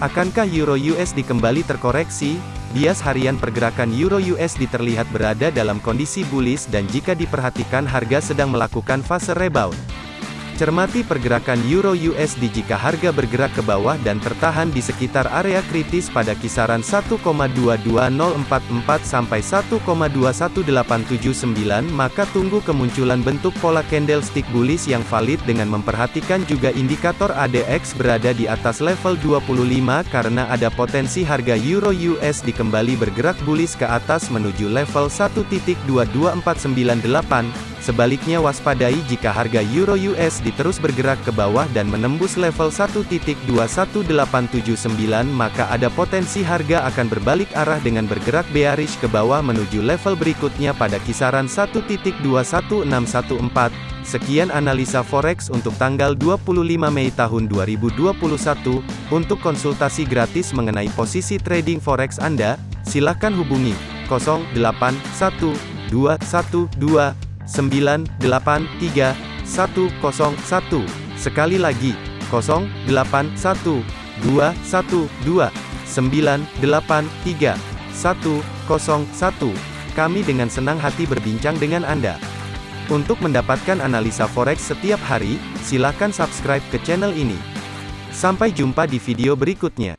Akankah Euro USD kembali terkoreksi? Bias harian pergerakan Euro USD terlihat berada dalam kondisi bullish dan jika diperhatikan harga sedang melakukan fase rebound. Cermati pergerakan Euro USD jika harga bergerak ke bawah dan tertahan di sekitar area kritis pada kisaran 1,22044 sampai 1,21879 maka tunggu kemunculan bentuk pola candlestick bullish yang valid dengan memperhatikan juga indikator ADX berada di atas level 25 karena ada potensi harga Euro USD kembali bergerak bullish ke atas menuju level 1.22498 Sebaliknya waspadai jika harga Euro USD terus bergerak ke bawah dan menembus level 1.21879 maka ada potensi harga akan berbalik arah dengan bergerak bearish ke bawah menuju level berikutnya pada kisaran 1.21614. Sekian analisa forex untuk tanggal 25 Mei tahun 2021. Untuk konsultasi gratis mengenai posisi trading forex Anda, silakan hubungi 081212 983 101. Sekali lagi, 081 212 983 101. Kami dengan senang hati berbincang dengan Anda. Untuk mendapatkan analisa forex setiap hari, silakan subscribe ke channel ini. Sampai jumpa di video berikutnya.